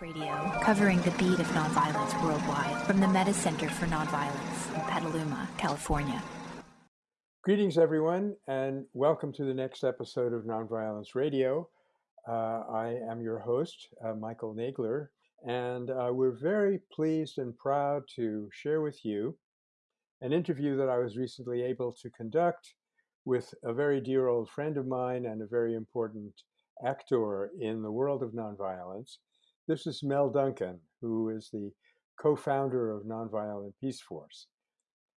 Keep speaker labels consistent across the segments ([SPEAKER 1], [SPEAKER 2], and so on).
[SPEAKER 1] Radio, covering the beat of nonviolence worldwide from the Metta Center for Nonviolence in Petaluma, California.
[SPEAKER 2] Greetings, everyone, and welcome to the next episode of Nonviolence Radio. Uh, I am your host, uh, Michael Nagler, and uh, we're very pleased and proud to share with you an interview that I was recently able to conduct with a very dear old friend of mine and a very important actor in the world of nonviolence. This is Mel Duncan, who is the co-founder of Nonviolent Peace Force.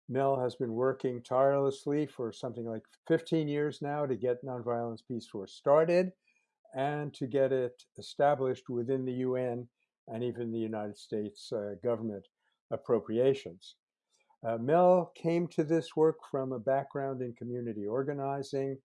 [SPEAKER 2] Mel has been working tirelessly for something like 15 years now to get Nonviolence Peace Force started and to get it established within the UN and even the United States uh, government appropriations. Uh, Mel came to this work from a background in community organizing,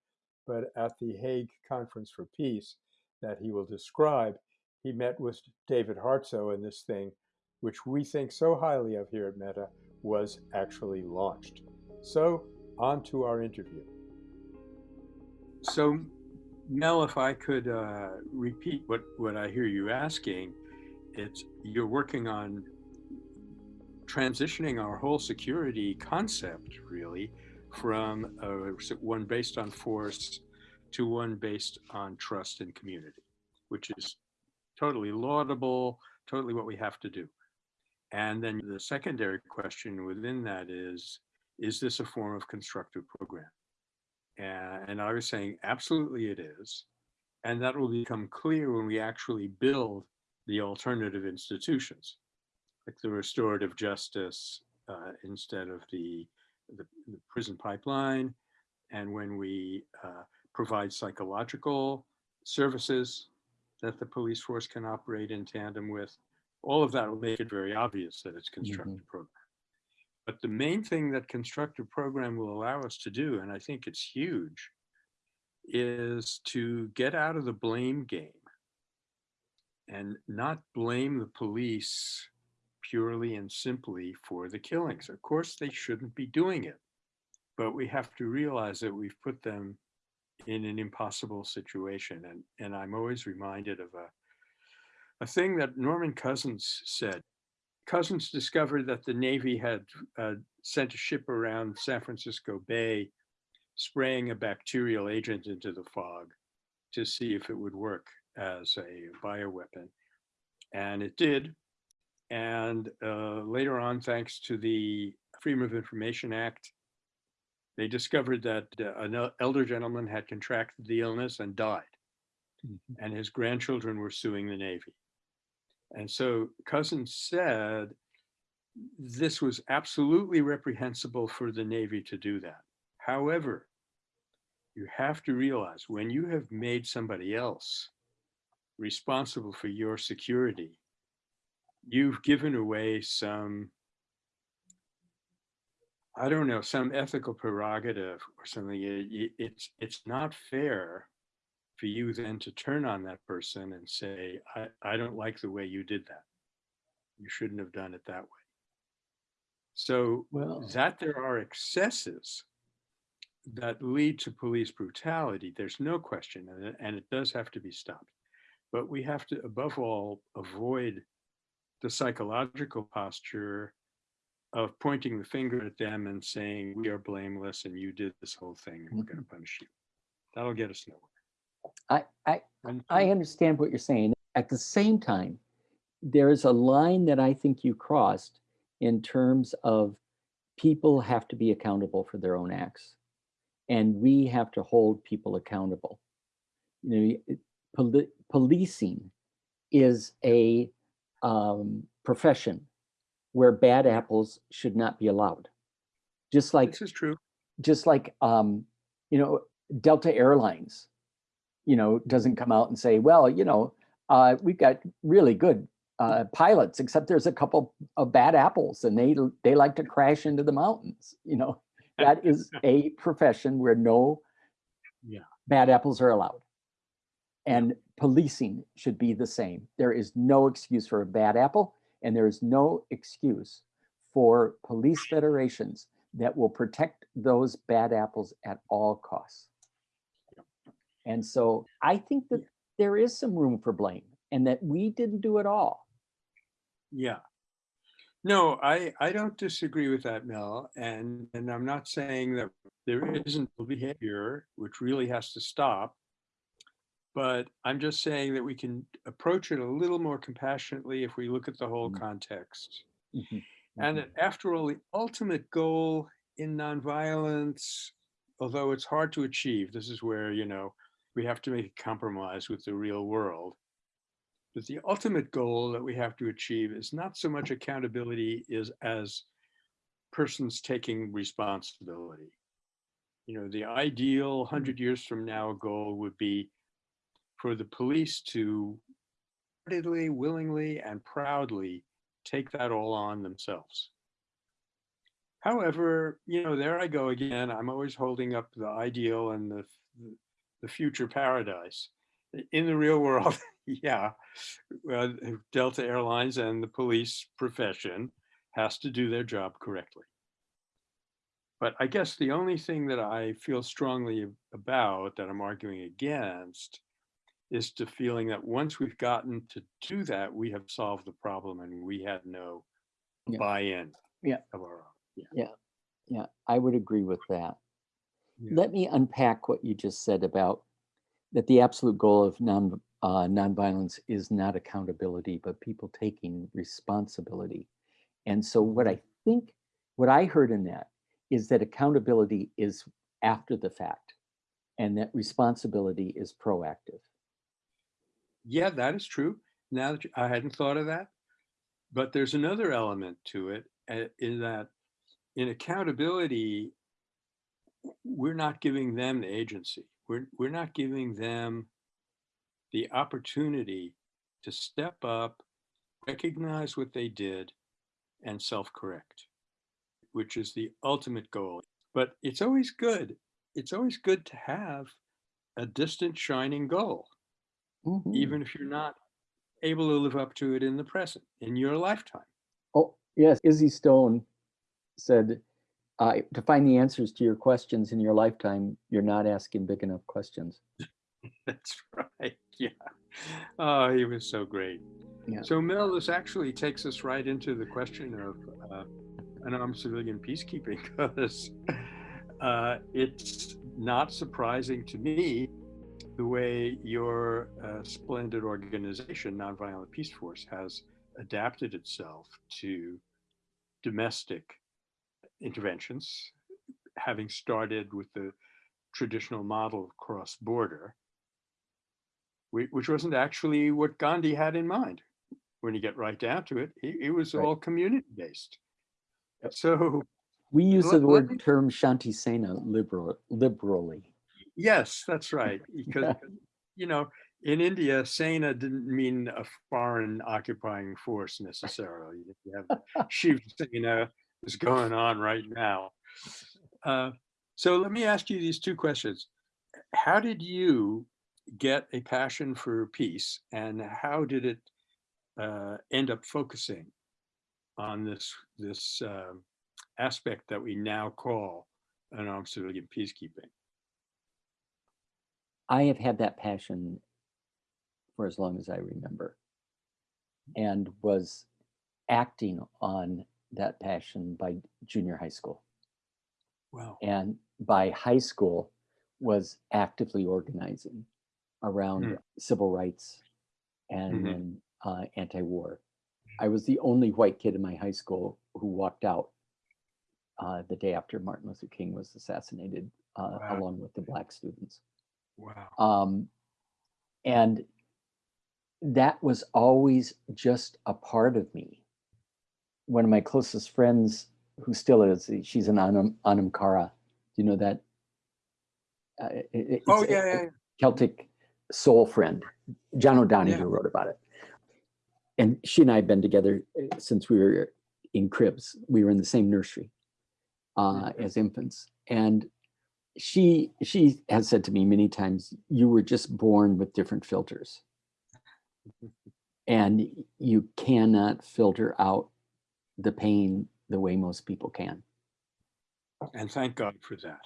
[SPEAKER 2] but at the Hague Conference for Peace that he will describe, he met with David Hartsough and this thing, which we think so highly of here at Metta, was actually launched. So on to our interview. So Mel, if I could uh, repeat what, what I hear you asking, it's you're working on transitioning our whole security concept really from uh, one based on force to one based on trust and community, which is totally laudable, totally what we have to do. And then the secondary question within that is, is this a form of constructive program? And, I was saying, absolutely it is. And that will become clear when we actually build the alternative institutions, like the restorative justice uh, instead of the, the, the, prison pipeline, and when we uh, provide psychological services that the police force can operate in tandem with. All of that will make it very obvious that it's constructive mm -hmm. program. But the main thing that constructive program will allow us to do, and I think it's huge, is to get out of the blame game and not blame the police purely and simply for the killings. Of course, they shouldn't be doing it, but we have to realize that we've put them in an impossible situation. And, and I'm always reminded of a, a thing that Norman Cousins said. Cousins discovered that the Navy had uh, sent a ship around San Francisco Bay spraying a bacterial agent into the fog to see if it would work as a bioweapon. And it did. And uh, later on, thanks to the Freedom of Information Act, they discovered that uh, an elder gentleman had contracted the illness and died, mm -hmm. and his grandchildren were suing the Navy. And so Cousins said this was absolutely reprehensible for the Navy to do that. However, you have to realize when you have made somebody else responsible for your security, you've given away some I don't know, some ethical prerogative or something, it, it's, it's not fair for you then to turn on that person and say, I, I don't like the way you did that. You shouldn't have done it that way. So well, that there are excesses that lead to police brutality, there's no question, and it, and it does have to be stopped. But we have to, above all, avoid the psychological posture of pointing the finger at them and saying, we are blameless and you did this whole thing and we're going to mm-hmm. punish you. That'll get us nowhere.
[SPEAKER 3] I, I, I understand what you're saying. At the same time, there is a line that I think you crossed in terms of people have to be accountable for their own acts and we have to hold people accountable. You know, poli policing is a um, profession where bad apples should not be allowed. Just like
[SPEAKER 2] this is true.
[SPEAKER 3] Just like um, you know, Delta Airlines, you know, doesn't come out and say, well, you know, uh, we've got really good uh, pilots, except there's a couple of bad apples, and they they like to crash into the mountains. You know, that is a profession where no yeah. bad apples are allowed. And policing should be the same. There is no excuse for a bad apple. And there is no excuse for police federations that will protect those bad apples at all costs. And so I think that there is some room for blame. and that we didn't do it all.
[SPEAKER 2] Yeah. No, I, I don't disagree with that, Mel. And, and I'm not saying that there isn't behavior which really has to stop. But I'm just saying that we can approach it a little more compassionately if we look at the whole
[SPEAKER 3] Mm.
[SPEAKER 2] context.
[SPEAKER 3] Mhm,
[SPEAKER 2] And
[SPEAKER 3] mhm.
[SPEAKER 2] that after all, the ultimate goal in nonviolence, although it's hard to achieve, this is where, you know, we have to make a compromise with the real world. But the ultimate goal that we have to achieve is not so much accountability is as persons taking responsibility. You know, the ideal hundred years from now goal would be for the police to readily, willingly, and proudly take that all on themselves. However, you know, there I go again. I'm always holding up the ideal and the the future paradise. In the real world, yeah, well, Delta Airlines and the police profession has to do their job correctly. But I guess the only thing that I feel strongly about that I'm arguing against is to feeling that once we've gotten to do that, we have solved the problem and we had no
[SPEAKER 3] Yeah.
[SPEAKER 2] buy-in
[SPEAKER 3] Yeah.
[SPEAKER 2] of our own. Yeah.
[SPEAKER 3] Yeah, yeah, I would agree with that.
[SPEAKER 2] Yeah.
[SPEAKER 3] Let me unpack what you just said about that the absolute goal of non uh, nonviolence is not accountability, but people taking responsibility. And so, what I think, what I heard in that is that accountability is after the fact, and that responsibility is proactive.
[SPEAKER 2] Yeah, that is true. Now that you- I hadn't thought of that, but there's another element to it uh, in that in accountability, we're not giving them the agency. We're, we're not giving them the opportunity to step up, recognize what they did, and self-correct, which is the ultimate goal. But it's always good. It's always good to have a distant shining goal
[SPEAKER 3] Mhm.
[SPEAKER 2] even if you're not able to live up to it in the present, in your lifetime.
[SPEAKER 3] Oh, yes. Izzy Stone said, uh, to find the answers to your questions in your lifetime, you're not asking big enough questions.
[SPEAKER 2] That's right. Yeah. Oh, he was so great.
[SPEAKER 3] Yeah.
[SPEAKER 2] So, Mel, this actually takes us right into the question of uh, unarmed civilian peacekeeping because uh, it's not surprising to me the way your uh, splendid organization, Nonviolent Peace Force, has adapted itself to domestic interventions, having started with the traditional model of cross border, which wasn't actually what Gandhi had in mind. When you get right down to it, it, it was
[SPEAKER 3] Right.
[SPEAKER 2] all community based.
[SPEAKER 3] Yep.
[SPEAKER 2] So,
[SPEAKER 3] We use the word term Shanti Sena liberal, liberally.
[SPEAKER 2] Yes, that's right. Because, you know, in India, Sena didn't mean a foreign occupying force necessarily. You have Shiv Sena is going on right now. Uh, so let me ask you these two questions. How did you get a passion for peace and how did it uh, end up focusing on this, this um aspect that we now call unarmed civilian peacekeeping?
[SPEAKER 3] I have had that passion for as long as I remember and was acting on that passion by junior high school.
[SPEAKER 2] Wow.
[SPEAKER 3] And by high school was actively organizing around
[SPEAKER 2] Hmm.
[SPEAKER 3] civil rights and
[SPEAKER 2] Mhm.
[SPEAKER 3] then, uh, anti-war. I was the only white kid in my high school who walked out uh, the day after Martin Luther King was assassinated, uh,
[SPEAKER 2] Wow.
[SPEAKER 3] along with the black students.
[SPEAKER 2] Wow.
[SPEAKER 3] Um, and that was always just a part of me. One of my closest friends, who still is, she's an Anam, Anam Cara. Do you know that? Uh, it-
[SPEAKER 2] Oh, yeah,
[SPEAKER 3] a
[SPEAKER 2] yeah, yeah.
[SPEAKER 3] Celtic soul friend. John O'Donohue
[SPEAKER 2] Yeah.
[SPEAKER 3] wrote about it. And she and I have been together uh, since we were in cribs. We were in the same nursery uh,
[SPEAKER 2] Mhm.
[SPEAKER 3] as infants. And she she has said to me many times, you were just born with different filters. And you cannot filter out the pain the way most people can.
[SPEAKER 2] And thank God for that.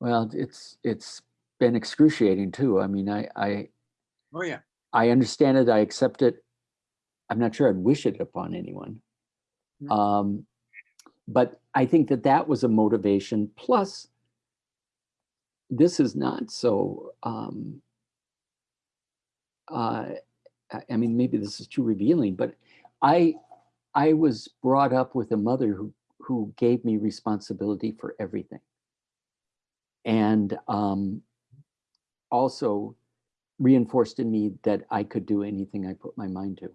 [SPEAKER 3] Well, it's it's been excruciating too. I mean, I I
[SPEAKER 2] Oh, yeah.
[SPEAKER 3] I understand it, I accept it. I'm not sure I'd wish it upon anyone.
[SPEAKER 2] Mm.
[SPEAKER 3] Um, but I think that that was a motivation. Plus, this is not so. Um, uh, I- mean, maybe this is too revealing, but I I was brought up with a mother who who gave me responsibility for everything, and um, also reinforced in me that I could do anything I put my mind to.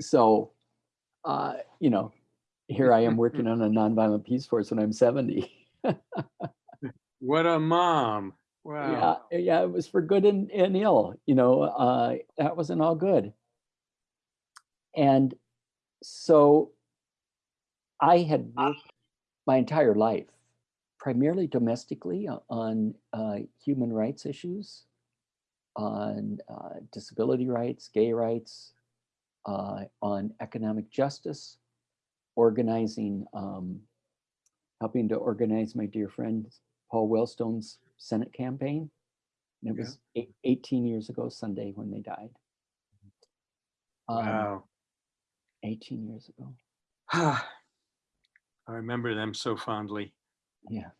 [SPEAKER 3] So, uh, you know, here I am working on a nonviolent peace force when I'm 70.
[SPEAKER 2] What a mom. Wow.
[SPEAKER 3] Yeah, yeah, it was for good and, and ill, you know, uh, that wasn't all good. And so I had worked my entire life, primarily domestically on uh, human rights issues, on uh, disability rights, gay rights, uh, on economic justice, organizing, um, helping to organize my dear friend Paul Wellstone's Senate campaign. And it
[SPEAKER 2] Yeah.
[SPEAKER 3] was eight, 18 years ago Sunday when they died. Um,
[SPEAKER 2] Wow.
[SPEAKER 3] 18 years ago.
[SPEAKER 2] I remember them so fondly.
[SPEAKER 3] Yeah.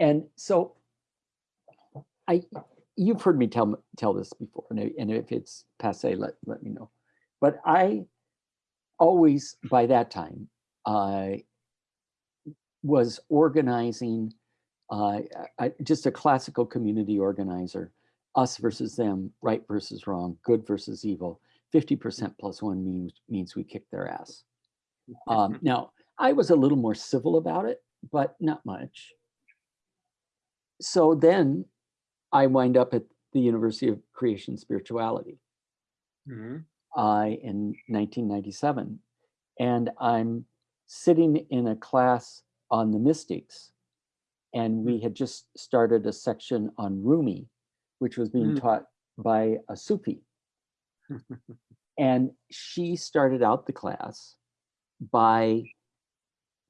[SPEAKER 3] And so I, you've heard me tell, tell this before, and and if it's passe, let, let me know. But I always, by that time, I was organizing, uh, I, just a classical community organizer, us versus them, right versus wrong, good versus evil. 50% plus one means, means we kick their ass. Um, now, I was a little more civil about it, but not much. So then I wind up at the University of Creation Spirituality
[SPEAKER 2] Mhm.
[SPEAKER 3] uh, in 1997. And I'm sitting in a class on the mystics. And we had just started a section on Rumi, which was being
[SPEAKER 2] Mm.
[SPEAKER 3] taught by a Sufi. And she started out the class by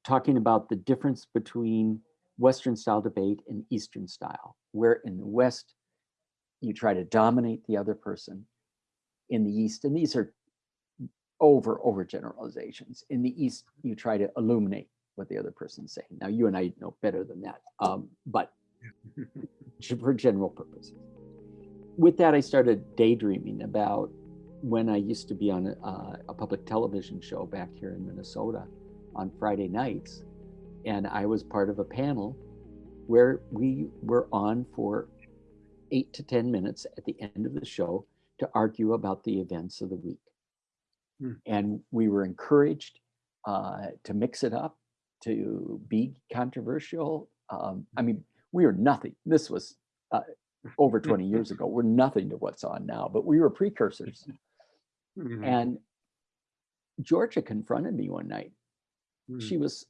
[SPEAKER 3] talking about the difference between Western style debate and Eastern style, where in the West, you try to dominate the other person. In the East, and these are over, over generalizations. In the East, you try to illuminate what the other person's saying. Now, you and I know better than that, um, but for general purposes. With that, I started daydreaming about when I used to be on a, uh, a public television show back here in Minnesota on Friday nights. And I was part of a panel where we were on for eight to 10 minutes at the end of the show to argue about the events of the week.
[SPEAKER 2] Hmm.
[SPEAKER 3] And we were encouraged uh, to mix it up, to be controversial. Um, I mean, we were nothing. This was uh, over 20 years ago. We're nothing to what's on now, but we were precursors.
[SPEAKER 2] Mhm.
[SPEAKER 3] And Georgia confronted me one night.
[SPEAKER 2] Mhm.
[SPEAKER 3] She was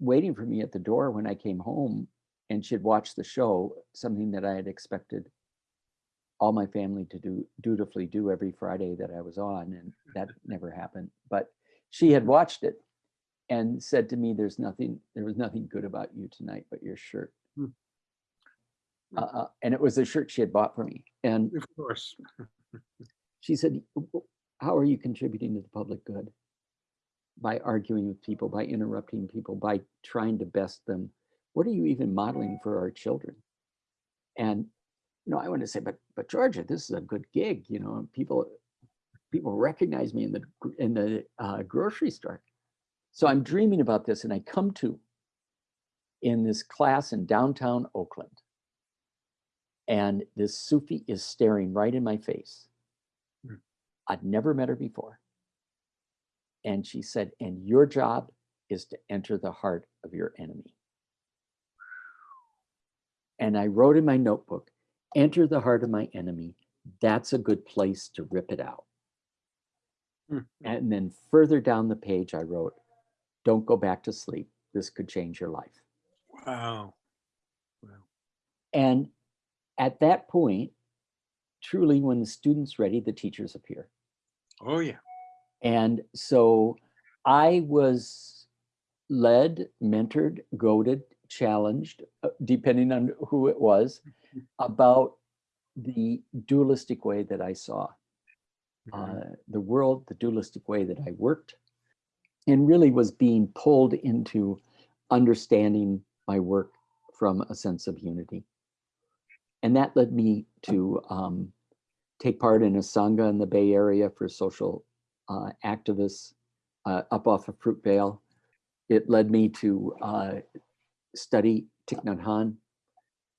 [SPEAKER 3] waiting for me at the door when I came home and she had watched the show, something that I had expected all my family to do dutifully do every Friday that I was on, and that never happened. But she had watched it and said to me, "There's nothing. There was nothing good about you tonight, but your shirt."
[SPEAKER 2] Hmm.
[SPEAKER 3] Uh, uh, and it was a shirt she had bought for me, and
[SPEAKER 2] Of course.
[SPEAKER 3] she said, How are you contributing to the public good? By arguing with people, by interrupting people, by trying to best them. What are you even modeling for our children? And you know, I want to say, but but Georgia, this is a good gig. You know, people people recognize me in the in the uh, grocery store. So I'm dreaming about this, and I come to in this class in downtown Oakland, and this Sufi is staring right in my face.
[SPEAKER 2] Hmm.
[SPEAKER 3] I'd never met her before. And she said, and your job is to enter the heart of your enemy. And I wrote in my notebook, enter the heart of my enemy. That's a good place to rip it out.
[SPEAKER 2] Hmm.
[SPEAKER 3] And then further down the page, I wrote, don't go back to sleep. This could change your life.
[SPEAKER 2] Wow. Wow.
[SPEAKER 3] And at that point, truly, when the student's ready, the teachers appear.
[SPEAKER 2] Oh, yeah.
[SPEAKER 3] And so I was led, mentored, goaded, challenged, uh, depending on who it was, about the dualistic way that I saw
[SPEAKER 2] Mhm.
[SPEAKER 3] uh, the world, the dualistic way that I worked, and really was being pulled into understanding my work from a sense of unity. And that led me to um, take part in a Sangha in the Bay Area for social uh, activists uh, up off of Fruitvale. It led me to uh, study Thich Nhat Hanh.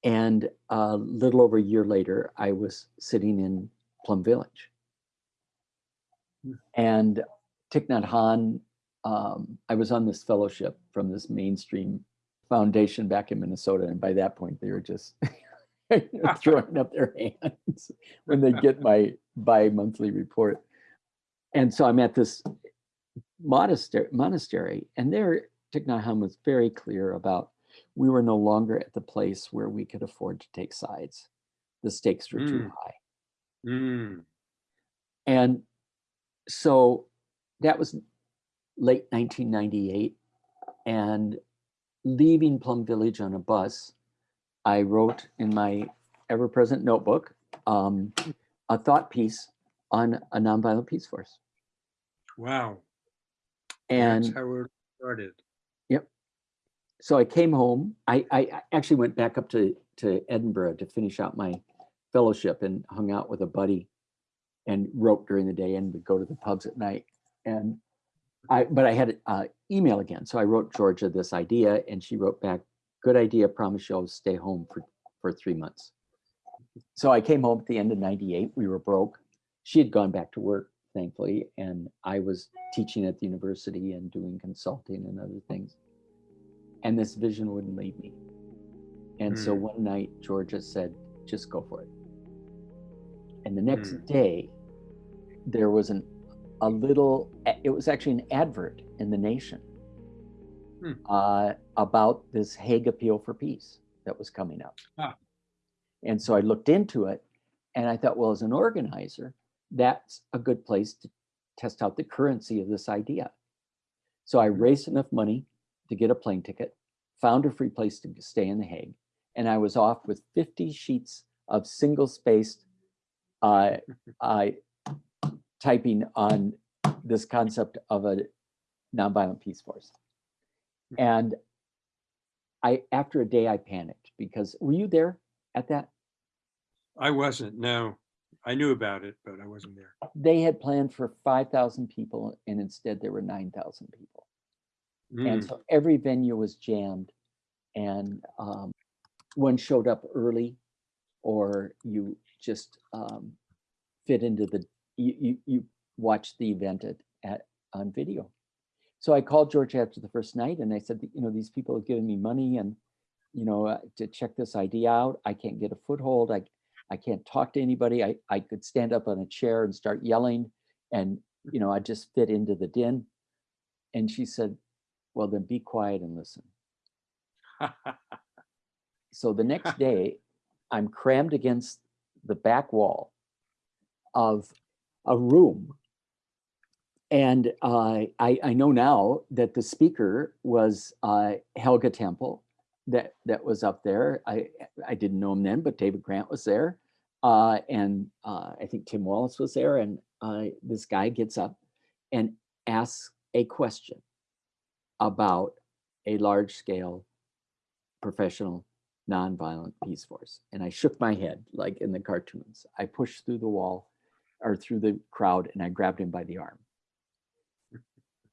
[SPEAKER 3] And a little over a year later, I was sitting in Plum Village. And Thich Nhat Hanh, um, I was on this fellowship from this mainstream foundation back in Minnesota. And by that point, they were just throwing up their hands when they get my bi-monthly report. And so I'm at this monastery, monastery and there Thich Nhat Hanh was very clear about we were no longer at the place where we could afford to take sides. The stakes were too
[SPEAKER 2] Mm.
[SPEAKER 3] high.
[SPEAKER 2] Mm.
[SPEAKER 3] And so that was late 1998. And leaving Plum Village on a bus, I wrote in my ever present notebook um, a thought piece on a nonviolent peace force.
[SPEAKER 2] Wow.
[SPEAKER 3] And
[SPEAKER 2] That's how it started. Yep.
[SPEAKER 3] So I came home. I, I I actually went back up to, to Edinburgh to finish out my fellowship and hung out with a buddy and wrote during the day and would go to the pubs at night. And I, but I had uh, email again. So I wrote Georgia this idea and she wrote back, good idea, promise you'll stay home for, for three months. So I came home at the end of 98. We were broke. She had gone back to work, thankfully, and I was teaching at the university and doing consulting and other things and this vision wouldn't leave me. And so
[SPEAKER 2] Hmm.
[SPEAKER 3] one night, Georgia said, just go for it. And the next
[SPEAKER 2] Hmm.
[SPEAKER 3] day, there was an a little, it was actually an advert in the nation
[SPEAKER 2] Hmm.
[SPEAKER 3] uh, about this Hague Appeal for Peace that was coming up.
[SPEAKER 2] Ah.
[SPEAKER 3] And so I looked into it and I thought, well, as an organizer, that's a good place to test out the currency of this idea. So I raised enough money to get a plane ticket, found a free place to stay in The Hague, and I was off with 50 sheets of single spaced uh, uh, typing on this concept of a nonviolent peace force. And I, after a day, I panicked because were you there at that?
[SPEAKER 2] I wasn't, no. I knew about it, but I wasn't there.
[SPEAKER 3] They had planned for 5,000 people and instead there were 9,000 people. And
[SPEAKER 2] Mm.
[SPEAKER 3] so every venue was jammed and um, one showed up early or you just um, fit into the, you, you, you watched the event at, at, on video. So I called George after the first night and I said, you know, these people have given me money and, you know, uh, to check this idea out. I can't get a foothold. I, I can't talk to anybody. I, I could stand up on a chair and start yelling and, you know, I just fit into the din. And she said, well, then be quiet and listen. So the next day, I'm crammed against the back wall of a room. And uh, I, I know now that the speaker was uh, Helga Tempel that, that was up there. I, I didn't know him then, but David Grant was there. Uh, and uh, I think Tim Wallace was there. And uh, this guy gets up and asks a question about a large scale professional nonviolent peace force. And I shook my head like in the cartoons. I pushed through the wall or through the crowd and I grabbed him by the arm.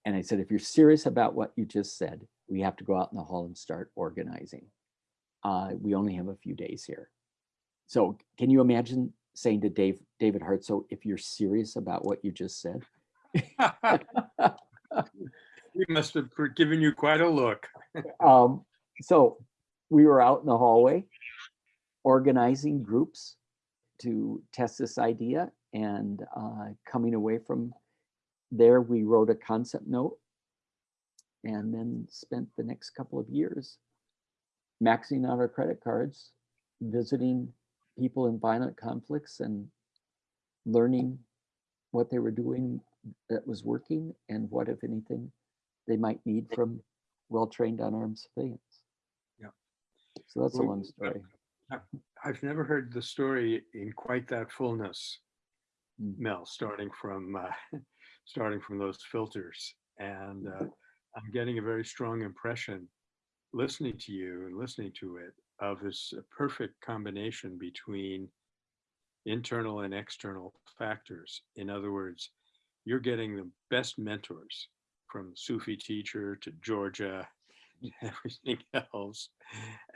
[SPEAKER 3] And I said, if you're serious about what you just said, we have to go out in the hall and start organizing. Uh, we only have a few days here. So can you imagine saying to Dave, David Hartsough, if you're serious about what you just said?
[SPEAKER 2] He must have given you quite a look.
[SPEAKER 3] um, so we were out in the hallway organizing groups to test this idea and uh, coming away from there we wrote a concept note and then spent the next couple of years maxing out our credit cards visiting people in violent conflicts and learning what they were doing that was working and what if anything they might need from well-trained unarmed civilians
[SPEAKER 2] Yeah.
[SPEAKER 3] so that's a long story.
[SPEAKER 2] I've never heard the story in quite that fullness,
[SPEAKER 3] Mm.
[SPEAKER 2] Mel, starting from uh, starting from those filters, and uh, I'm getting a very strong impression, listening to you and listening to it, of this uh, perfect combination between internal and external factors. In other words, you're getting the best mentors from Sufi teacher to Georgia, everything else.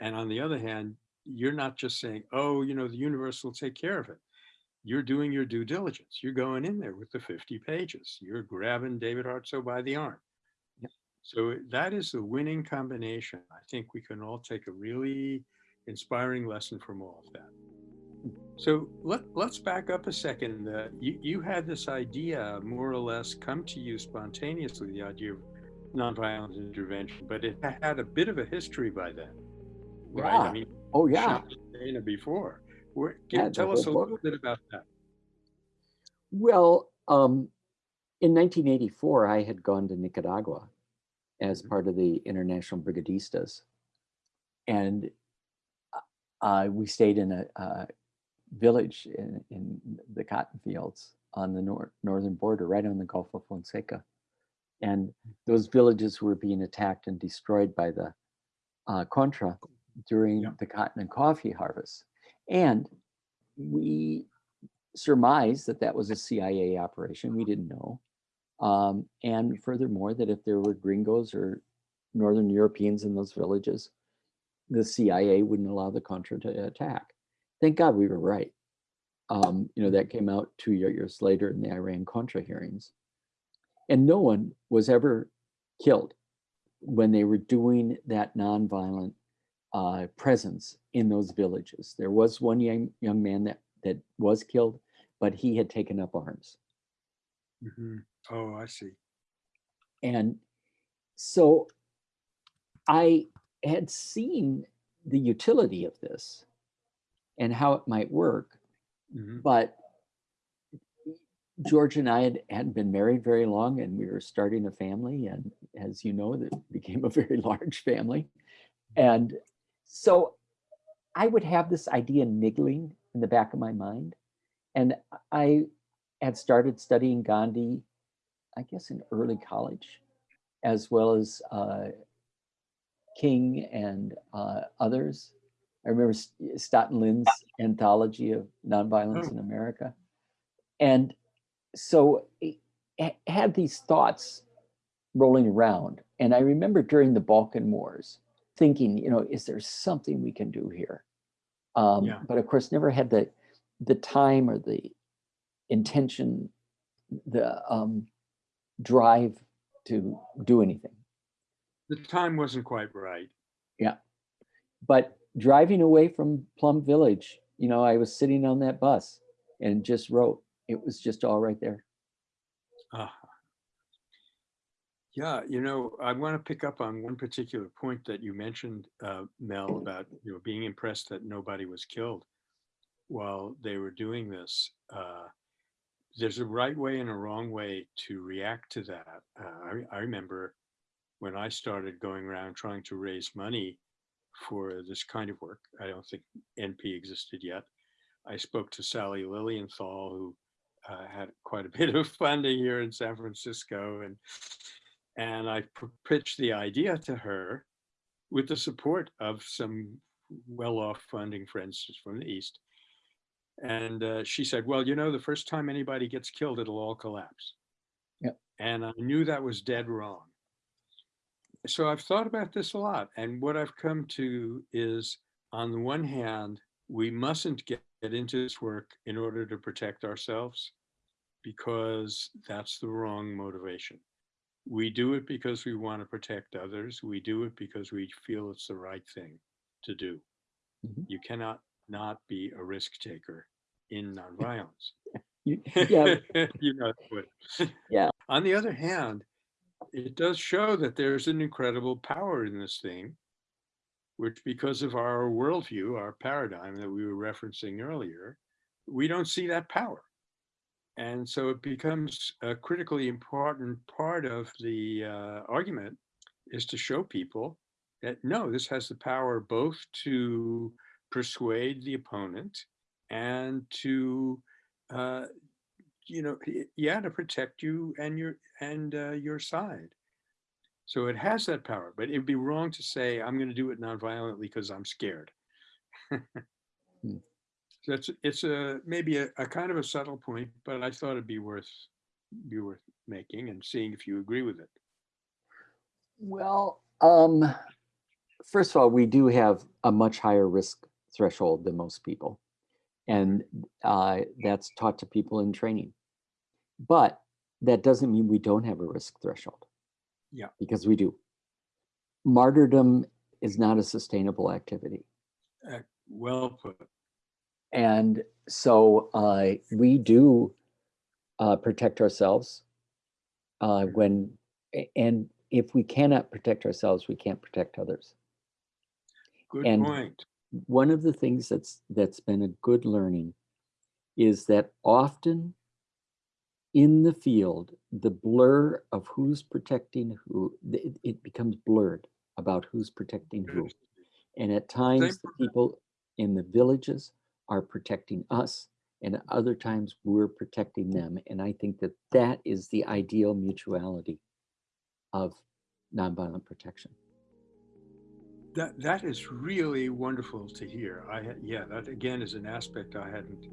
[SPEAKER 2] And on the other hand, you're not just saying, oh, you know, the universe will take care of it. You're doing your due diligence. You're going in there with the 50 pages. You're grabbing David Hartsough by the arm.
[SPEAKER 3] Yep.
[SPEAKER 2] So that is the winning combination. I think we can all take a really inspiring lesson from all of that. So let, let's back up a second. Uh, you, you had this idea more or less come to you spontaneously, the idea of nonviolent intervention, but it had a bit of a history by then, right? I
[SPEAKER 3] Yeah.
[SPEAKER 2] mean,
[SPEAKER 3] Oh, yeah.
[SPEAKER 2] before. Where,
[SPEAKER 3] Yeah,
[SPEAKER 2] tell us a
[SPEAKER 3] whole
[SPEAKER 2] little bit about that.
[SPEAKER 3] Well, um, in 1984, I had gone to Nicaragua as
[SPEAKER 2] Mhm.
[SPEAKER 3] part of the International Brigadistas. And uh, we stayed in a, uh village in, in the cotton fields on the nor- northern border, right on the Gulf of Fonseca. And those villages were being attacked and destroyed by the uh, Contra during
[SPEAKER 2] Yeah.
[SPEAKER 3] the cotton and coffee harvest. And we surmised that that was a CIA operation. We didn't know. Um, and furthermore, that if there were gringos or Northern Europeans in those villages, the CIA wouldn't allow the Contra to attack. Thank God we were right. Um, you know, that came out two years later in the Iran Contra hearings. And no one was ever killed when they were doing that nonviolent uh, presence in those villages. There was one young, young man that, that was killed, but he had taken up arms.
[SPEAKER 2] Mhm. Oh, I see.
[SPEAKER 3] And so I had seen the utility of this and how it might work,
[SPEAKER 2] Mhm.
[SPEAKER 3] but George and I had, hadn't been married very long and we were starting a family. And as you know, that became a very large family. And so I would have this idea niggling in the back of my mind. And I had started studying Gandhi, I guess in early college, as well as uh, King and uh, others. I remember Staughton Lynd's anthology of nonviolence
[SPEAKER 2] Oh.
[SPEAKER 3] in America. And so I had these thoughts rolling around. And I remember during the Balkan Wars thinking, you know, is there something we can do here? Um,
[SPEAKER 2] Yeah.
[SPEAKER 3] But of course, never had the the time or the intention, the um, drive to do anything.
[SPEAKER 2] The time wasn't quite right.
[SPEAKER 3] Yeah, but driving away from Plum Village, you know, I was sitting on that bus and just wrote. It was just all right there.
[SPEAKER 2] Ah. Yeah, you know, I want to pick up on one particular point that you mentioned, uh, Mel, about you know being impressed that nobody was killed while they were doing this. Uh, there's a right way and a wrong way to react to that. Uh, I, I remember when I started going around trying to raise money for this kind of work. I don't think NP existed yet. I spoke to Sally Lilienthal, who uh, had quite a bit of funding here in San Francisco, and and I pitched the idea to her with the support of some well-off funding friends from the East. And uh, she said, "Well, you know, the first time anybody gets killed, it'll all collapse."
[SPEAKER 3] Yep.
[SPEAKER 2] And I knew that was dead wrong. So I've thought about this a lot, and what I've come to is, on the one hand, we mustn't get get into this work in order to protect ourselves because that's the wrong motivation. We do it because we want to protect others. We do it because we feel it's the right thing to do.
[SPEAKER 3] Mhm.
[SPEAKER 2] You cannot not be a risk taker in nonviolence.
[SPEAKER 3] You- yeah,
[SPEAKER 2] you know.
[SPEAKER 3] Yeah.
[SPEAKER 2] On the other hand, it does show that there's an incredible power in this thing, which because of our worldview, our paradigm that we were referencing earlier, we don't see that power. And so it becomes a critically important part of the uh, argument is to show people that no, this has the power both to persuade the opponent and to, uh, you know, yeah, to protect you and your and uh, your side. So it has that power, but it'd be wrong to say I'm going to do it nonviolently because I'm scared.
[SPEAKER 3] Hmm.
[SPEAKER 2] So it's it's a maybe a, a kind of a subtle point, but I thought it'd be worth be worth making and seeing if you agree with it.
[SPEAKER 3] Well, um, first of all, we do have a much higher risk threshold than most people. And uh, that's taught to people in training. But that doesn't mean we don't have a risk threshold.
[SPEAKER 2] Yeah.
[SPEAKER 3] Because we do. Martyrdom is not a sustainable activity.
[SPEAKER 2] Well put.
[SPEAKER 3] And so uh, we do uh, protect ourselves uh, when, and if we cannot protect ourselves, we can't protect others.
[SPEAKER 2] Good
[SPEAKER 3] And-
[SPEAKER 2] point.
[SPEAKER 3] One of the things that's that's been a good learning is that often in the field, the blur of who's protecting who, it, it becomes blurred about who's protecting who. And at times, the people in the villages are protecting us, and at other times, we're protecting them. And I think that that is the ideal mutuality of nonviolent protection.
[SPEAKER 2] That that is really wonderful to hear. I yeah, that again is an aspect I hadn't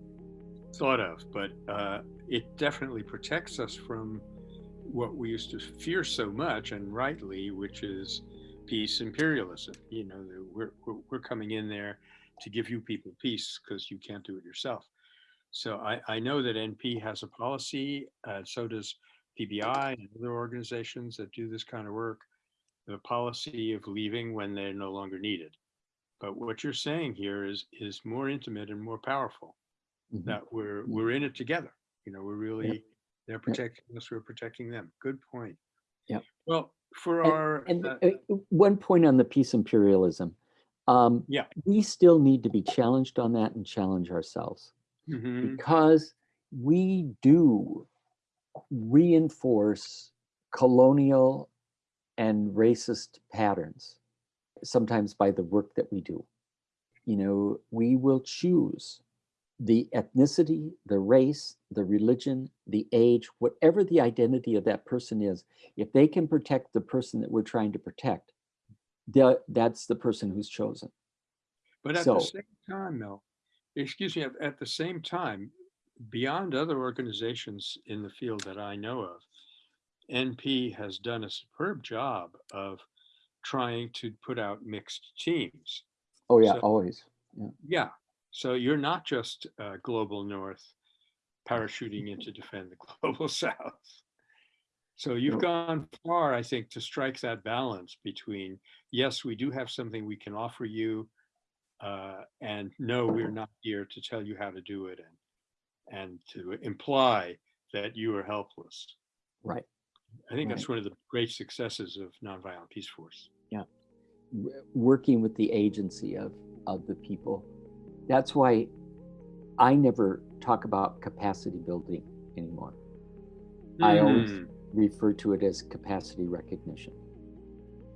[SPEAKER 2] thought of, but uh, it definitely protects us from what we used to fear so much, and rightly, which is peace imperialism. You know, we're we're, we're coming in there to give you people peace because you can't do it yourself. So I, I know that NP has a policy, uh, so does PBI and other organizations that do this kind of work the policy of leaving when they're no longer needed. But what you're saying here is is more intimate and more powerful.
[SPEAKER 3] Mhm.
[SPEAKER 2] That we're we're in it together. You know, we're really they're protecting us. We're protecting them. Good point.
[SPEAKER 3] Yeah.
[SPEAKER 2] Well, for
[SPEAKER 3] And-
[SPEAKER 2] our
[SPEAKER 3] And
[SPEAKER 2] uh,
[SPEAKER 3] uh, one point on the peace imperialism. Um,
[SPEAKER 2] Yeah.
[SPEAKER 3] We still need to be challenged on that and challenge ourselves
[SPEAKER 2] mhm,
[SPEAKER 3] because we do reinforce colonial and racist patterns, sometimes by the work that we do. You know, we will choose the ethnicity, the race, the religion, the age, whatever the identity of that person is, if they can protect the person that we're trying to protect, that's the person who's chosen.
[SPEAKER 2] But at
[SPEAKER 3] so-
[SPEAKER 2] the same time, Mel, excuse me, at, the same time, beyond other organizations in the field that I know of, NP has done a superb job of trying to put out mixed teams.
[SPEAKER 3] Oh yeah,
[SPEAKER 2] So-
[SPEAKER 3] always.
[SPEAKER 2] Yeah, so you're not just uh, global north parachuting in to defend the global south. So you've gone far, I think, to strike that balance between, yes, we do have something we can offer you, uh, and no, we're not here to tell you how to do it and, and to imply that you are helpless.
[SPEAKER 3] Right.
[SPEAKER 2] I think that's one of the great successes of Nonviolent Peace Force.
[SPEAKER 3] w- working with the agency of of the people. That's why I never talk about capacity building anymore. I always
[SPEAKER 2] Hmm,
[SPEAKER 3] refer to it as capacity recognition.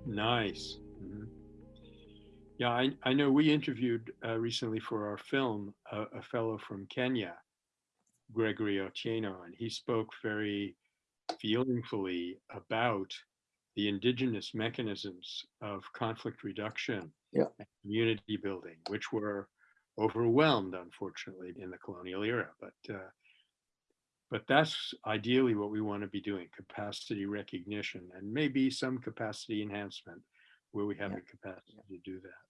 [SPEAKER 2] Nice. Mhm. Yeah, I, I know we interviewed uh, recently for our film a, a fellow from Kenya, Gregory Otieno, and he spoke very feelingfully about the indigenous mechanisms of conflict reduction
[SPEAKER 3] Yeah.
[SPEAKER 2] and community building, which were overwhelmed, unfortunately, in the colonial era. But uh, but that's ideally what we want to be doing: capacity recognition and maybe some capacity enhancement where we have
[SPEAKER 3] Yeah.
[SPEAKER 2] the capacity to do that.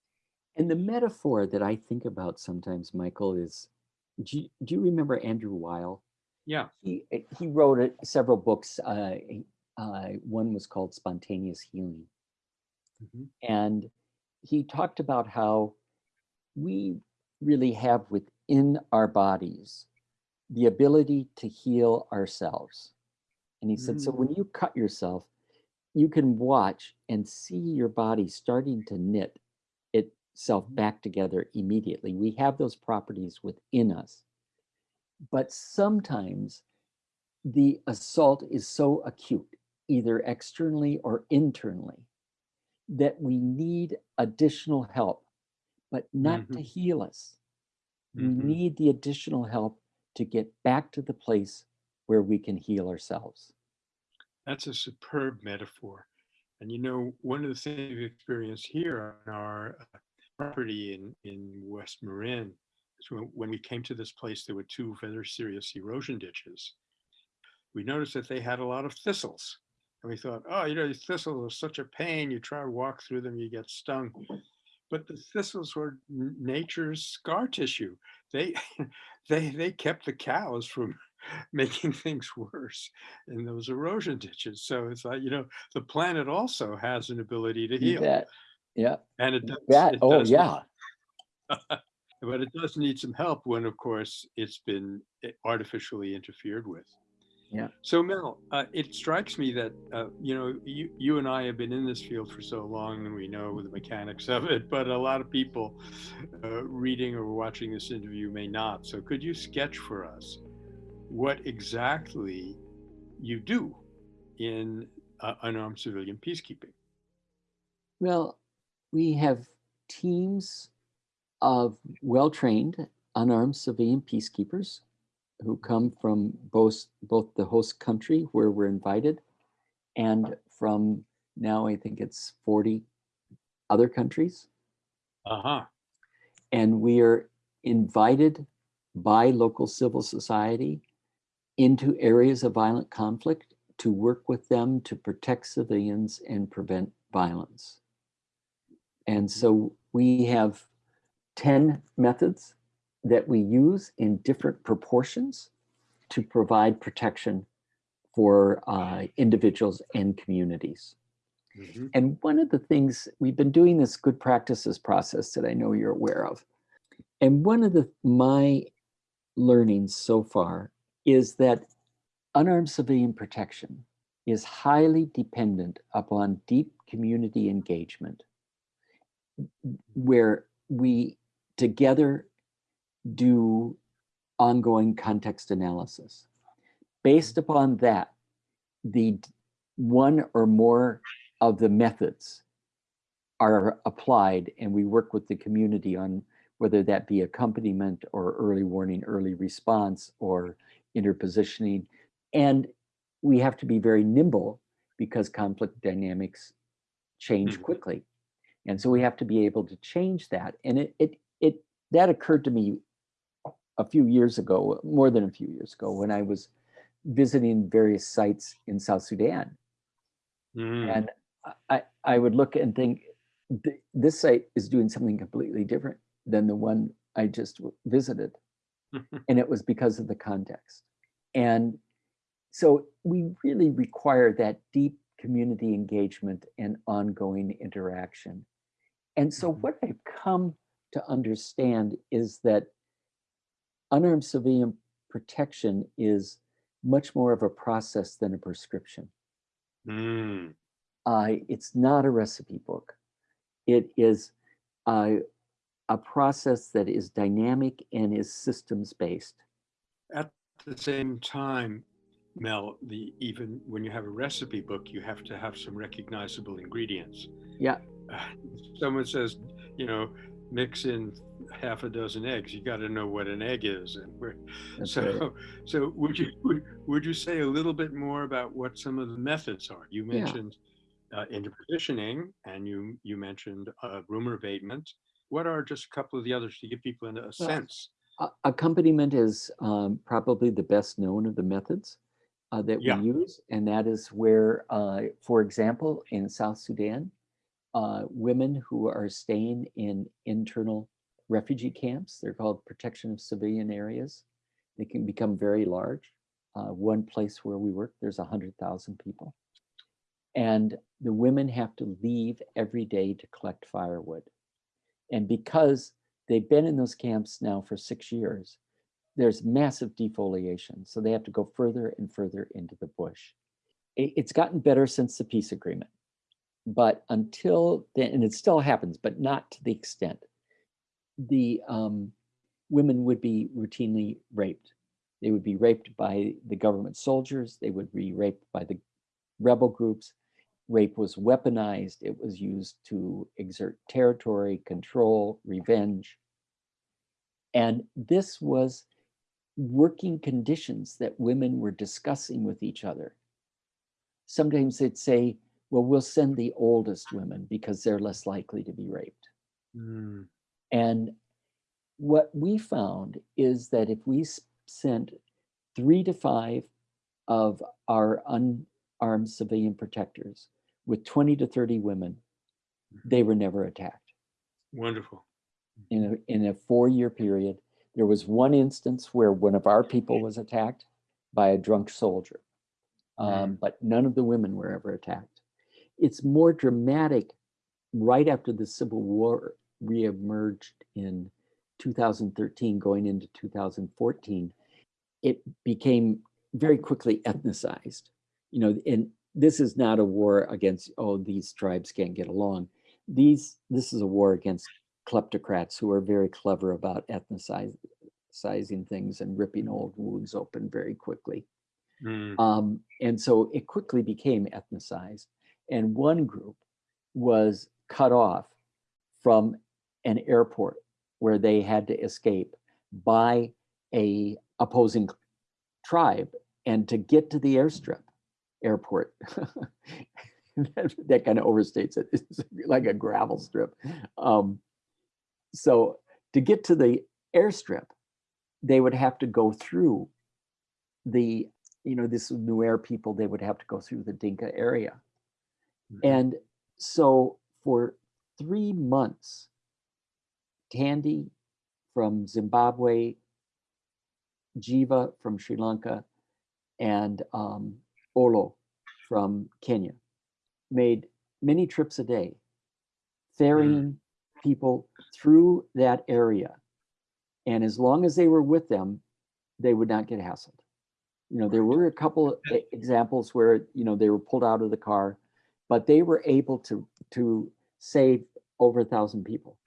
[SPEAKER 3] And the metaphor that I think about sometimes, Michael, is do you, do you remember Andrew Weil?
[SPEAKER 2] Yeah.
[SPEAKER 3] He uh, he wrote it, several books. Uh, uh, one was called Spontaneous Healing.
[SPEAKER 2] Mhm.
[SPEAKER 3] And he talked about how we really have within our bodies the ability to heal ourselves. And he said, so when you cut yourself, you can watch and see your body starting to knit itself back together immediately. We have those properties within us. But sometimes the assault is so acute, either externally or internally, that we need additional help but not to
[SPEAKER 2] Mhm.
[SPEAKER 3] heal us. We
[SPEAKER 2] Mhm.
[SPEAKER 3] need the additional help to get back to the place where we can heal ourselves.
[SPEAKER 2] That's a superb metaphor. And you know, one of the things we've experienced here on our uh, property in, in West Marin is when, when we came to this place, there were two very serious erosion ditches. We noticed that they had a lot of thistles. And we thought, oh, you know, these thistles are such a pain. You try to walk through them, you get stung. But the thistles were nature's scar tissue. They, they, they kept the cows from making things worse in those erosion ditches. So it's like, you know, the planet also has an ability to heal.
[SPEAKER 3] bet. Yeah,
[SPEAKER 2] And it does.
[SPEAKER 3] bet.
[SPEAKER 2] it
[SPEAKER 3] Oh,
[SPEAKER 2] does
[SPEAKER 3] yeah.
[SPEAKER 2] but it does need some help when, of course, it's been eh, artificially interfered with.
[SPEAKER 3] Yeah.
[SPEAKER 2] So Mel, uh, it strikes me that uh, you know you you and I have been in this field for so long, and we know the mechanics of it. But a lot of people uh, reading or watching this interview may not. So could you sketch for us what exactly you do in uh, unarmed civilian peacekeeping?
[SPEAKER 3] Well, we have teams of well-trained unarmed civilian peacekeepers who come from both both the host country where we're invited and from now I think it's 40 other countries.
[SPEAKER 2] Uh huh.
[SPEAKER 3] And we are invited by local civil society into areas of violent conflict to work with them to protect civilians and prevent violence. And so we have 10 methods that we use in different proportions to provide protection for uh, individuals and communities.
[SPEAKER 2] hmm
[SPEAKER 3] And one of the things we've been doing this good practices process that I know you're aware of. And one of the my learnings so far is that unarmed civilian protection is highly dependent upon deep community engagement where we together do ongoing context analysis. Based upon that, the one or more of the methods are applied and we work with the community on whether that be accompaniment or early warning, early response or interpositioning. And we have to be very nimble because conflict dynamics change
[SPEAKER 2] Mhm.
[SPEAKER 3] quickly. And so we have to be able to change that. And it, it, it, that occurred to me a few years ago, more than a few years ago, when I was visiting various sites in South Sudan.
[SPEAKER 2] Mm.
[SPEAKER 3] And I, I would look and think, this site is doing something completely different than the one I just visited. And it was because of the context. And so we really require that deep community engagement and ongoing interaction. And so
[SPEAKER 2] Mhm.
[SPEAKER 3] what I've come to understand is that unarmed civilian protection is much more of a process than a prescription.
[SPEAKER 2] Mm.
[SPEAKER 3] Uh, it's not a recipe book. It is a, a process that is dynamic and is systems based.
[SPEAKER 2] At the same time, Mel, the even when you have a recipe book, you have to have some recognizable ingredients.
[SPEAKER 3] Yeah.
[SPEAKER 2] Uh, someone says, you know, mix in half a dozen eggs. You got to know what an egg is, and where.
[SPEAKER 3] That's
[SPEAKER 2] So,
[SPEAKER 3] right.
[SPEAKER 2] so would you would, would you say a little bit more about what some of the methods are? You
[SPEAKER 3] Yeah.
[SPEAKER 2] mentioned uh, interpositioning, and you you mentioned uh, rumor abatement. What are just a couple of the others to give people a, sense?
[SPEAKER 3] Accompaniment is um, probably the best known of the methods uh, that
[SPEAKER 2] Yeah.
[SPEAKER 3] we use. And that is where, uh, for example, in South Sudan, uh, women who are staying in internal refugee camps, they're called protection of civilian areas. They can become very large. Uh, one place where we work, there's 100,000 people. And the women have to leave every day to collect firewood. And because they've been in those camps now for six years, there's massive defoliation. So they have to go further and further into the bush. It's gotten better since the peace agreement. But until then, and it still happens, but not to the extent, the um, women would be routinely raped. They would be raped by the government soldiers. They would be raped by the rebel groups. rape was weaponized. It was used to exert territory, control, revenge. And this was working conditions that women were discussing with each other. Sometimes they'd say, well, we'll send the oldest women because they're less likely to be raped.
[SPEAKER 2] Mm,
[SPEAKER 3] And what we found is that if we sent three to five of our unarmed civilian protectors with 20 to 30 women, they were never attacked.
[SPEAKER 2] wonderful.
[SPEAKER 3] In a, in a four-year period, there was one instance where one of our people was attacked by a drunk soldier. Um, but none of the women were ever attacked. It's more dramatic right after the Civil War reemerged in 2013, going into 2014. It became very quickly ethnicized. You know, and this is not a war against, oh, these tribes can't get along. These, this is a war against kleptocrats who are very clever about ethnicizing things and ripping old wounds open very quickly.
[SPEAKER 2] Mm,
[SPEAKER 3] Um, and so it quickly became ethnicized. And one group was cut off from an airport where they had to escape by a opposing tribe and to get to the airstrip airport. That, that kind of overstates it. It's like a gravel strip. Um, so to get to the airstrip they would have to go through the you know this Nuer people they would have to go through the Dinka area.
[SPEAKER 2] Mhm.
[SPEAKER 3] and so for three months, Tandy from Zimbabwe, Jiva from Sri Lanka, and um, Olo from Kenya made many trips a day, ferrying people through that area. And as long as they were with them, they would not get hassled. You know, there were a couple examples where, you know, they were pulled out of the car, but they were able to, to save over a thousand people.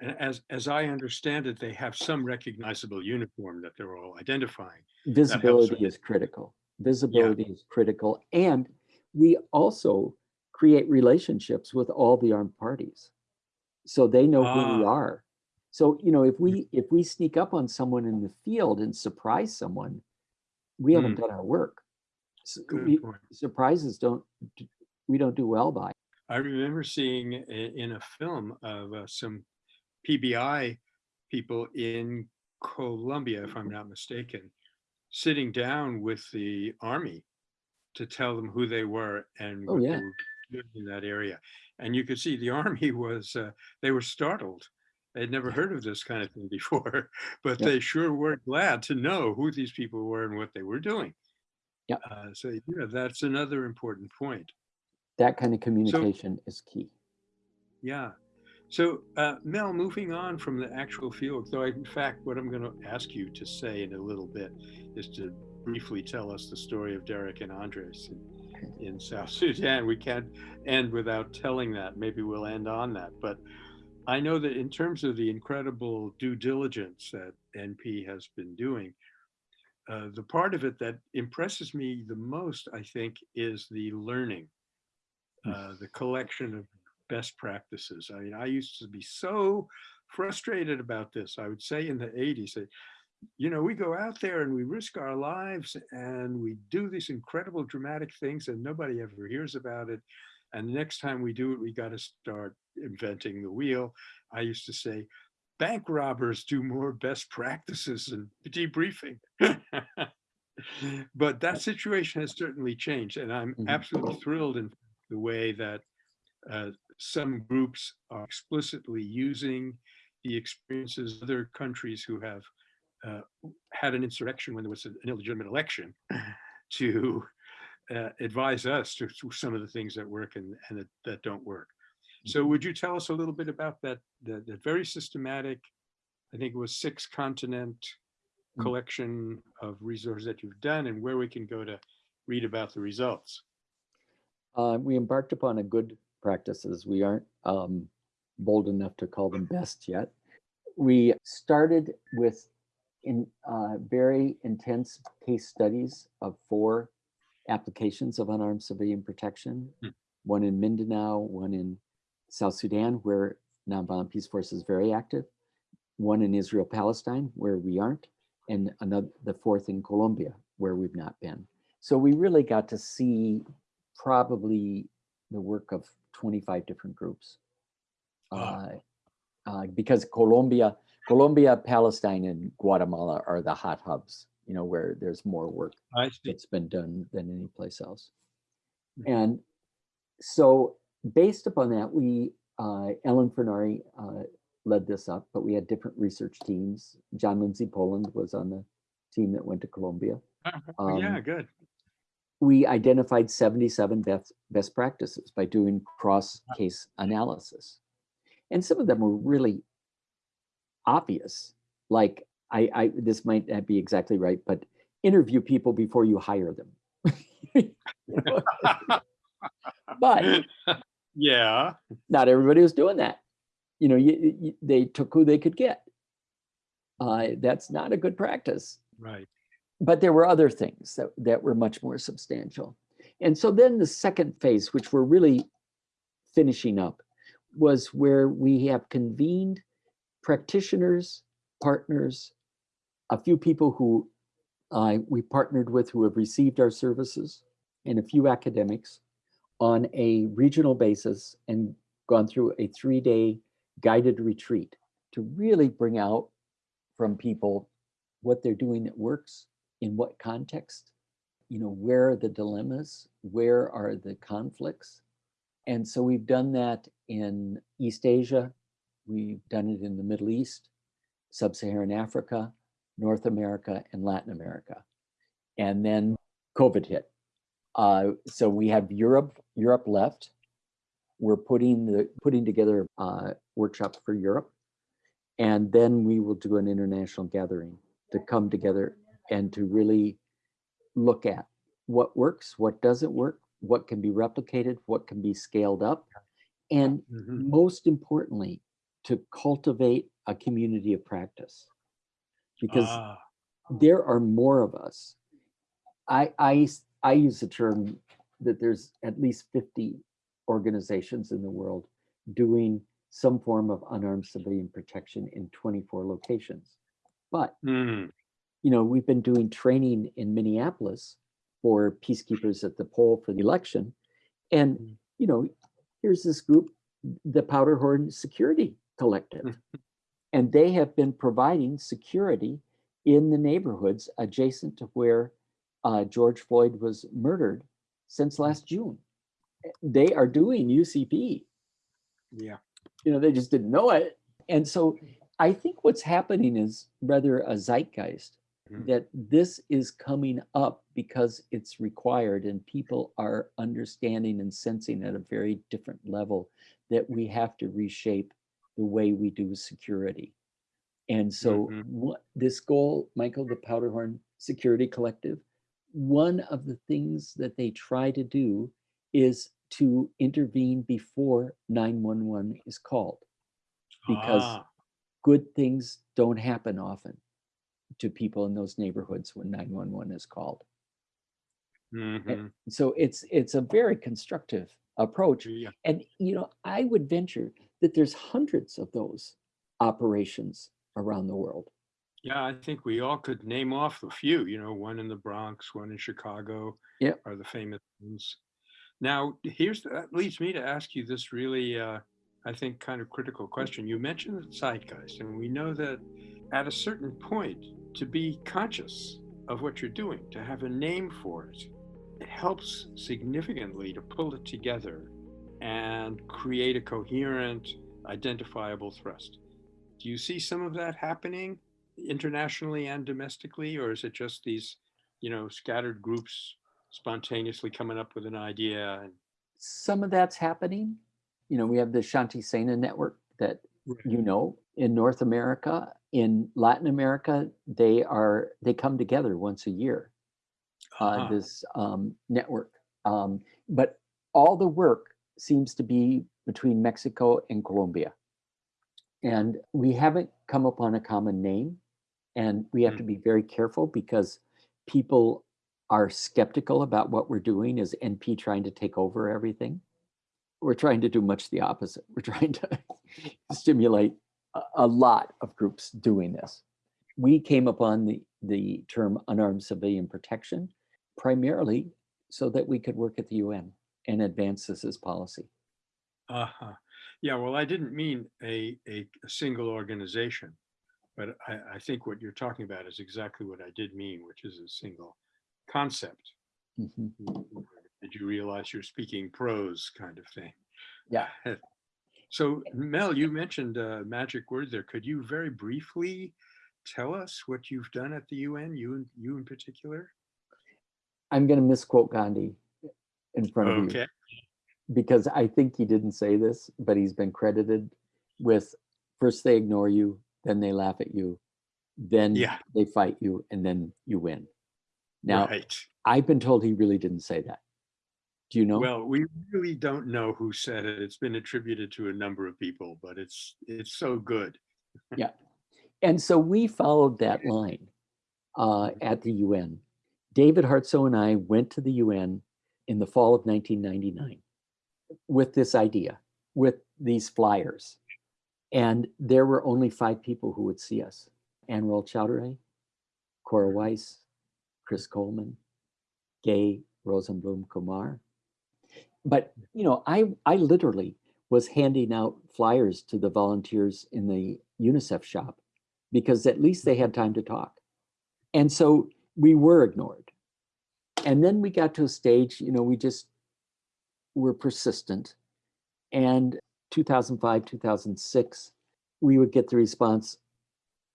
[SPEAKER 2] And as, as I understand it, they have some recognizable uniform that they're all identifying.
[SPEAKER 3] Visibility is critical. Visibility is critical. And we also create relationships with all the armed parties. So they know who we
[SPEAKER 2] Ah.
[SPEAKER 3] are. So, you know, if we, if we sneak up on someone in the field and surprise someone, we haven't done our work. We-. Surprises don't, we don't do well by.
[SPEAKER 2] I remember seeing in a film of uh, some PBI people in Colombia, if I'm not mistaken, sitting down with the army to tell them who they were and
[SPEAKER 3] Oh,
[SPEAKER 2] what
[SPEAKER 3] yeah.
[SPEAKER 2] they were doing in that area. And you could see the army was, uh, they were startled. They'd never heard of this kind of thing before, but
[SPEAKER 3] Yeah.
[SPEAKER 2] they sure were glad to know who these people were and what they were doing.
[SPEAKER 3] Yeah.
[SPEAKER 2] Uh, so yeah, that's another important point.
[SPEAKER 3] That kind of communication is key.
[SPEAKER 2] Yeah. So, uh, Mel, moving on from the actual field, though, in fact, what I'm going to ask you to say in a little bit is to briefly tell us the story of Derek and Andres in, in South Sudan. We can't end without telling that. Maybe we'll end on that. But I know that in terms of the incredible due diligence that NP has been doing, uh, the part of it that impresses me the most, I think, is the learning, uh, the collection of best practices. I mean, I used to be so frustrated about this. I would say in the 80s that, you know, we go out there and we risk our lives and we do these incredible dramatic things and nobody ever hears about it. And the next time we do it, we got to start inventing the wheel. I used to say, bank robbers do more best practices and debriefing. but that situation has certainly changed. And I'm
[SPEAKER 3] Mhm.
[SPEAKER 2] absolutely thrilled in the way that uh, some groups are explicitly using the experiences of other countries who have uh, had an insurrection when there was an illegitimate election to uh, advise us to, to some of the things that work and, and that, that don't work. So would you tell us a little bit about that, that, that very systematic, I think it was six continent
[SPEAKER 3] Mm.
[SPEAKER 2] collection of resources that you've done and where we can go to read about the results?
[SPEAKER 3] Uh, we embarked upon a good practices. We aren't um, bold enough to call them best yet. We started with in uh, very intense case studies of four applications of unarmed civilian protection.
[SPEAKER 2] Hmm.
[SPEAKER 3] One in Mindanao, one in South Sudan, where Nonviolent Peaceforce is very active. One in Israel, Palestine, where we aren't, and another, the fourth in Colombia, where we've not been. So we really got to see probably the work of 25 different groups.
[SPEAKER 2] Wow.
[SPEAKER 3] Uh, uh, because Colombia, Colombia, Palestine, and Guatemala are the hot hubs, you know, where there's more work that's been done than any place else.
[SPEAKER 2] Mhm.
[SPEAKER 3] And so based upon that, we, uh, Ellen Furnari uh, led this up, but we had different research teams. John Lindsay Poland was on the team that went to Colombia.
[SPEAKER 2] Oh, yeah,
[SPEAKER 3] Um,
[SPEAKER 2] good.
[SPEAKER 3] We identified 77 best, best practices by doing cross case analysis. And some of them were really obvious. Like I, I this might not be exactly right, but interview people before you hire them. But
[SPEAKER 2] yeah.
[SPEAKER 3] not everybody was doing that. You know, you, you, they took who they could get. Uh, that's not a good practice.
[SPEAKER 2] Right.
[SPEAKER 3] But there were other things that, that were much more substantial. And so then the second phase, which we're really finishing up, was where we have convened practitioners, partners, a few people who uh, we partnered with who have received our services, and a few academics on a regional basis and gone through a three-day guided retreat to really bring out from people what they're doing that works, in what context, you know, where are the dilemmas, where are the conflicts. And so we've done that in East Asia, we've done it in the Middle East, Sub-Saharan Africa, North America, and Latin America. And then COVID hit. Uh, so we have Europe, Europe left. We're putting the putting together a workshop for Europe. And then we will do an international gathering to come together and to really look at what works, what doesn't work, what can be replicated, what can be scaled up, and
[SPEAKER 2] Mhm.
[SPEAKER 3] most importantly, to cultivate a community of practice. Because
[SPEAKER 2] Ah,
[SPEAKER 3] there are more of us. I, I, I use the term that there's at least 50 organizations in the world doing some form of unarmed civilian protection in 24 locations. But
[SPEAKER 2] mm,
[SPEAKER 3] you know, we've been doing training in Minneapolis for peacekeepers at the poll for the election. And,
[SPEAKER 2] Mm.
[SPEAKER 3] you know, here's this group, the Powderhorn Security Collective. And they have been providing security in the neighborhoods adjacent to where uh, George Floyd was murdered since last June. They are doing UCP
[SPEAKER 2] yeah.
[SPEAKER 3] you know, they just didn't know it. And so I think what's happening is rather a zeitgeist. That this is coming up because it's required and people are understanding and sensing at a very different level that we have to reshape the way we do security. And so
[SPEAKER 2] Mhm.
[SPEAKER 3] what this goal, Michael, the Powderhorn Security Collective, one of the things that they try to do is to intervene before 911 is called because
[SPEAKER 2] Ah,
[SPEAKER 3] good things don't happen often to people in those neighborhoods when 911 is called.
[SPEAKER 2] mhm,
[SPEAKER 3] So it's it's a very constructive approach.
[SPEAKER 2] yeah.
[SPEAKER 3] And you know, I would venture that there's hundreds of those operations around the world.
[SPEAKER 2] Yeah, I think we all could name off a few, you know, one in the Bronx, one in Chicago.
[SPEAKER 3] Yep.
[SPEAKER 2] Are the famous ones. Now, here's, that leads me to ask you this really, uh, I think, kind of critical question. You mentioned the zeitgeist, and we know that at a certain point, to be conscious of what you're doing, to have a name for it, it helps significantly to pull it together and create a coherent, identifiable thrust. Do you see some of that happening internationally and domestically, or is it just these, you know, scattered groups spontaneously coming up with an idea?
[SPEAKER 3] Some of that's happening. You know, we have the Shanti Sena network that you know in North America, in Latin America, they are they come together once a year. uh,
[SPEAKER 2] Uh-huh.
[SPEAKER 3] this um, network. Um, but all the work seems to be between Mexico and Colombia. And we haven't come upon a common name. And we have to be very careful because people are skeptical about what we're doing is NP trying to take over everything. We're trying to do much the opposite. We're trying to stimulate a, lot of groups doing this. We came upon the, the term unarmed civilian protection primarily so that we could work at the UN and advance this as policy.
[SPEAKER 2] Uh-huh. Yeah, well, I didn't mean a, a, a single organization, but I, I think what you're talking about is exactly what I did mean, which is a single concept.
[SPEAKER 3] Mhm.
[SPEAKER 2] Did you realize you're speaking prose kind of thing?
[SPEAKER 3] Yeah.
[SPEAKER 2] So Mel, you mentioned a magic word there. Could you very briefly tell us what you've done at the UN, you, in- you in particular?
[SPEAKER 3] I'm going to misquote Gandhi uh, in front of you. Because I think he didn't say this, but he's been credited with first they ignore you, then they laugh at you, then
[SPEAKER 2] Yeah.
[SPEAKER 3] they fight you, and then you win. Now,
[SPEAKER 2] right.
[SPEAKER 3] I've been told he really didn't say that. Do you know?
[SPEAKER 2] Well, we really don't know who said it. It's been attributed to a number of people, but it's, it's so good. Yeah.
[SPEAKER 3] And so we followed that line uh, at the UN. David Hartsough and I went to the UN in the fall of 1999 with this idea, with these flyers. And there were only five people who would see us. Anwarul Chowdhury, Cora Weiss, Chris Coleman, Gay Rosenblum Kumar. But, you know, I, I literally was handing out flyers to the volunteers in the UNICEF shop because at least they had time to talk. And so we were ignored. And then we got to a stage, you know, we just were persistent. And 2005, 2006, we would get the response,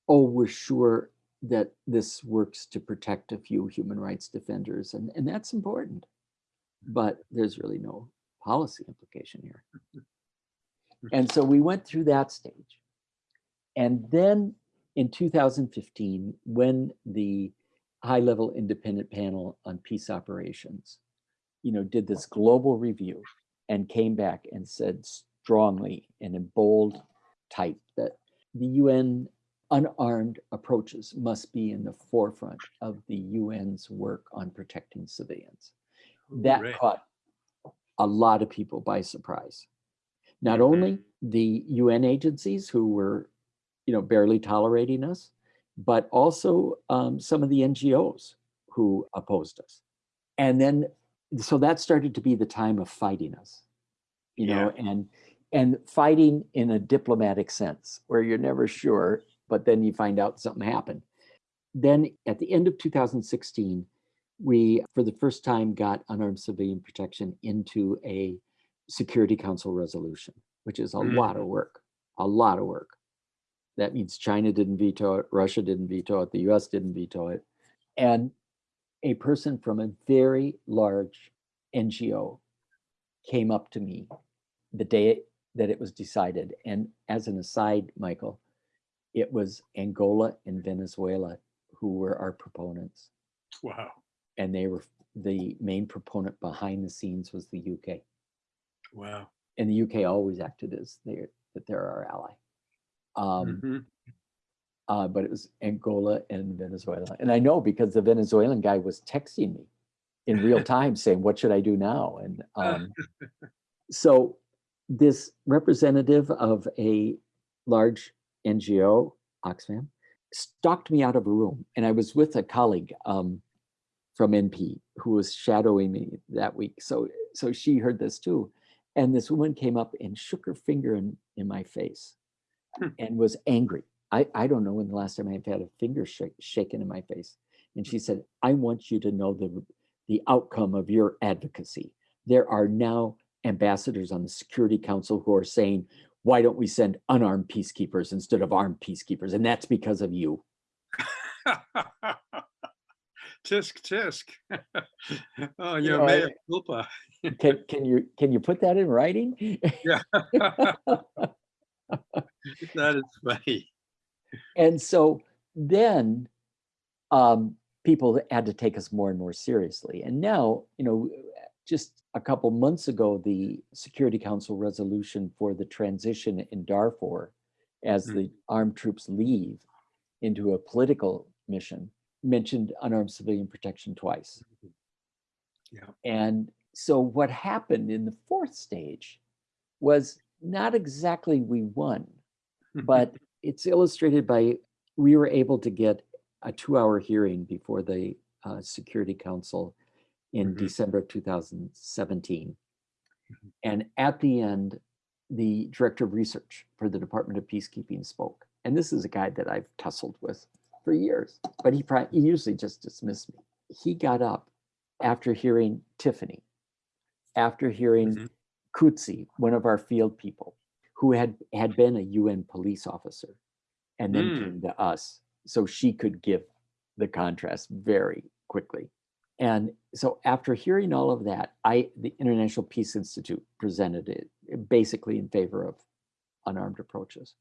[SPEAKER 3] oh, we're sure that this works to protect a few human rights defenders. And, and that's important. But there's really no policy implication here. And so we went through that stage. And then in 2015, when the high-level independent panel on peace operations, you know, did this global review and came back and said strongly and in bold type that the UN unarmed approaches must be in the forefront of the UN's work on protecting civilians. That
[SPEAKER 2] Hooray.
[SPEAKER 3] caught a lot of people by surprise. Not only the UN agencies who were, you know, barely tolerating us, but also um, some of the NGOs who opposed us. And then, so that started to be the time of fighting us, you know, and and fighting in a diplomatic sense, where you're never sure, but then you find out something happened. Then at the end of 2016, we, for the first time, got unarmed civilian protection into a Security Council resolution, which is a lot of mm. work, a lot of work. That means China didn't veto it, Russia didn't veto it, the US didn't veto it. And a person from a very large NGO came up to me the day that it was decided. And as an aside, Michael, it was Angola and Venezuela who were our proponents.
[SPEAKER 2] Wow.
[SPEAKER 3] And they were the main proponent behind the scenes was the UK.
[SPEAKER 2] Wow.
[SPEAKER 3] And the UK always acted as they that they're our ally. Um,
[SPEAKER 2] Mhm.
[SPEAKER 3] uh, but it was Angola and Venezuela. And I know because the Venezuelan guy was texting me in real time saying, what should I do now? And um, so this representative of a large NGO, Oxfam, stalked me out of a room. And I was with a colleague um, from NP who was shadowing me that week. So, so she heard this too. And this woman came up and shook her finger in, in my face
[SPEAKER 2] Hmm.
[SPEAKER 3] and was angry. I, I don't know when the last time I've had a finger shake, shaken in my face. And she said, I want you to know the, the outcome of your advocacy. There are now ambassadors on the Security Council who are saying, why don't we send unarmed peacekeepers instead of armed peacekeepers? And that's because of you.
[SPEAKER 2] tisk tisk. oh,
[SPEAKER 3] You know,
[SPEAKER 2] mea culpa.
[SPEAKER 3] Can, can you can you put that in writing?
[SPEAKER 2] Yeah. that is funny.
[SPEAKER 3] And so then um, people had to take us more and more seriously. And now, you know, just a couple months ago, the Security Council resolution for the transition in Darfur as
[SPEAKER 2] Mm.
[SPEAKER 3] the armed troops leave into a political mission mentioned unarmed civilian protection twice.
[SPEAKER 2] Yeah.
[SPEAKER 3] And so what happened in the fourth stage was not exactly we won, but it's illustrated by we were able to get a two-hour hearing before the uh, Security Council in
[SPEAKER 2] Mhm.
[SPEAKER 3] December of 2017.
[SPEAKER 2] Mhm.
[SPEAKER 3] And at the end, the director of research for the Department of Peacekeeping spoke. And this is a guy that I've tussled with for years, but he, he usually just dismissed me. He got up after hearing Tiffany, after hearing
[SPEAKER 2] Mhm.
[SPEAKER 3] Kutsi, one of our field people, who had had been a UN police officer, and then
[SPEAKER 2] Mm.
[SPEAKER 3] came to us, so she could give the contrast very quickly. And so after hearing all of that, I the International Peace Institute presented it basically in favor of unarmed approaches.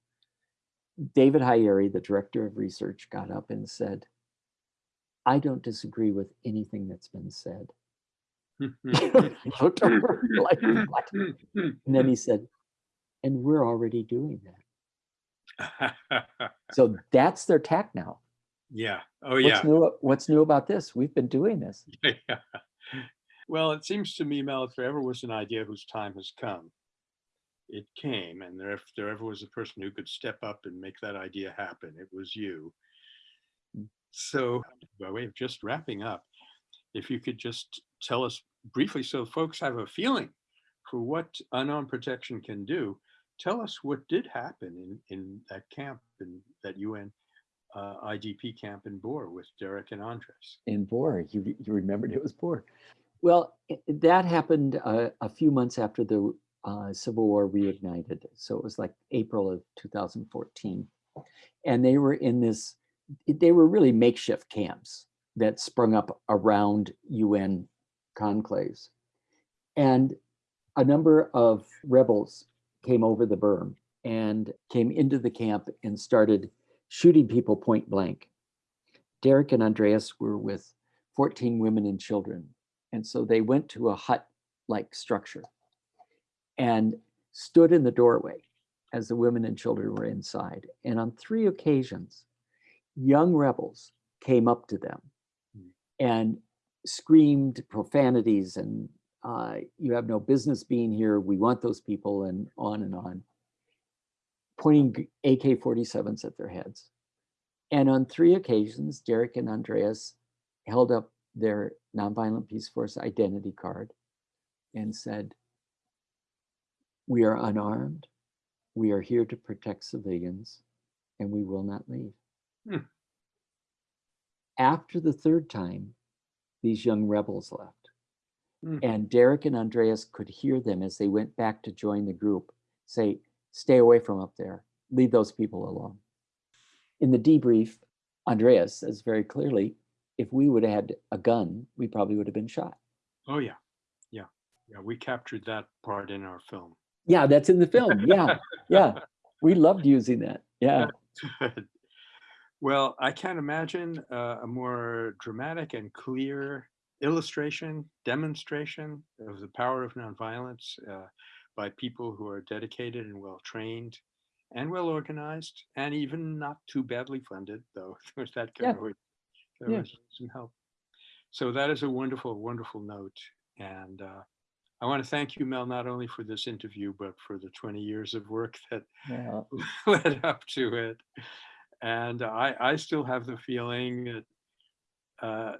[SPEAKER 3] David Haeri, the director of research, got up and said, I don't disagree with anything that's been said. He looked over like, what? And then he said, and we're already doing that. So that's their tack now.
[SPEAKER 2] yeah. Oh,
[SPEAKER 3] What's
[SPEAKER 2] yeah.
[SPEAKER 3] new? What's new about this? We've been doing this.
[SPEAKER 2] Yeah. Well, it seems to me, Mel, if there ever was an idea whose time has come, it came, and there, if there ever was a person who could step up and make that idea happen, it was you. So, by way of just wrapping up, if you could just tell us briefly, so folks have a feeling for what unarmed protection can do, tell us what did happen in, in that camp, in that UN uh, IDP camp in Bor with Derek and Andres.
[SPEAKER 3] in Bor. You, you remembered it was Bor. Well, that happened uh, a few months after the uh, Civil War reignited. So it was like April of 2014. And they were in this, they were really makeshift camps that sprung up around UN conclaves. And a number of rebels came over the berm and came into the camp and started shooting people point blank. Derek and Andreas were with 14 women and children. And so they went to a hut like structure and stood in the doorway as the women and children were inside. And on three occasions, young rebels came up to them
[SPEAKER 2] Hmm.
[SPEAKER 3] and screamed profanities and uh, you have no business being here. We want those people and on and on, pointing AK 47s at their heads. And on three occasions, Derek and Andreas held up their Nonviolent Peaceforce identity card and said, We are unarmed, we are here to protect civilians, and we will not leave.
[SPEAKER 2] Hmm.
[SPEAKER 3] After the third time, these young rebels left.
[SPEAKER 2] Hmm.
[SPEAKER 3] And Derek and Andreas could hear them as they went back to join the group say, Stay away from up there, leave those people alone. In the debrief, Andreas says very clearly, if we would have had a gun, we probably would have been shot.
[SPEAKER 2] Oh yeah, yeah, yeah. We captured that part in our film.
[SPEAKER 3] Yeah, that's in the film. Yeah, yeah. We loved using that. Yeah.
[SPEAKER 2] well, I can't imagine uh, a more dramatic and clear illustration, demonstration of the power of nonviolence uh, by people who are dedicated and well trained and well organized and even not too badly funded, though there's that kind
[SPEAKER 3] Yeah.
[SPEAKER 2] of there
[SPEAKER 3] Yeah.
[SPEAKER 2] always some help. So that is a wonderful, wonderful note. And uh, I want to thank you, Mel, not only for this interview, but for the 20 years of work that
[SPEAKER 3] yeah.
[SPEAKER 2] led up to it. And I, I still have the feeling that uh,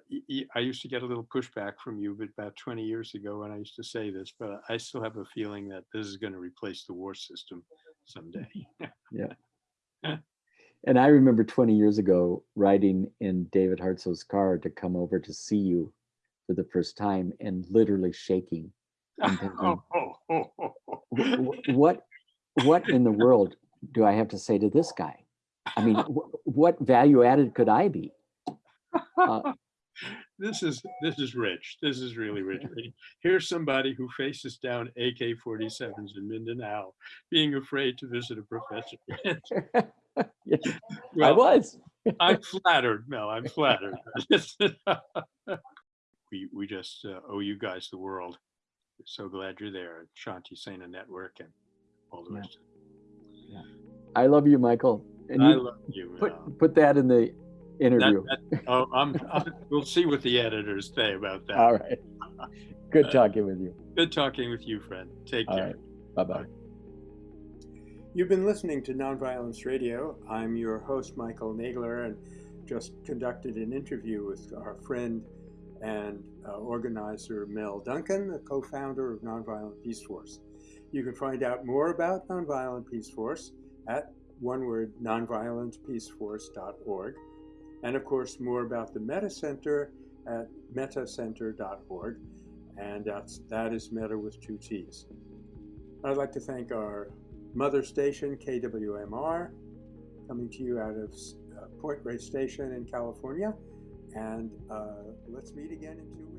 [SPEAKER 2] I used to get a little pushback from you, but about 20 years ago when I used to say this, but I still have a feeling that this is going to replace the war system someday. Yeah.
[SPEAKER 3] And I remember 20 years ago riding in David Hartsough's car to come over to see you for the first time and literally shaking. Thinking,
[SPEAKER 2] oh.
[SPEAKER 3] "Wh- wh- what what in the world do I have to say to this guy? I mean, wh- what value added could I be? Uh,
[SPEAKER 2] this is this is rich. This is really rich. Here's somebody who faces down AK-47s in Mindanao, being afraid to visit a professor.
[SPEAKER 3] yeah, I was.
[SPEAKER 2] I'm flattered, Mel. I'm flattered. we we just uh, owe you guys the world. We're so glad you're there, Shanti Sena Network, and all the
[SPEAKER 3] Yeah.
[SPEAKER 2] rest.
[SPEAKER 3] I love you, Michael. And
[SPEAKER 2] I
[SPEAKER 3] you
[SPEAKER 2] love you.
[SPEAKER 3] put
[SPEAKER 2] Mel.
[SPEAKER 3] put that in the interview.
[SPEAKER 2] That, that, oh, I'm, I'm, we'll see what the editors say about that.
[SPEAKER 3] All right. Good uh, talking with you.
[SPEAKER 2] Good talking with you, friend. Take
[SPEAKER 3] All
[SPEAKER 2] care.
[SPEAKER 3] right. Bye bye.
[SPEAKER 2] You've been listening to Nonviolence Radio. I'm your host, Michael Nagler, and just conducted an interview with our friend and uh, organizer Mel Duncan, the co founder of Nonviolent Peaceforce. You can find out more about Nonviolent Peaceforce at one word, nonviolentpeaceforce.org. And of course, more about the Metta Center at mettacenter.org. And that's, that is Meta with two T's. I'd like to thank our mother station, KWMR, coming to you out of uh, Point Reyes Station in California. And uh, let's meet again in two.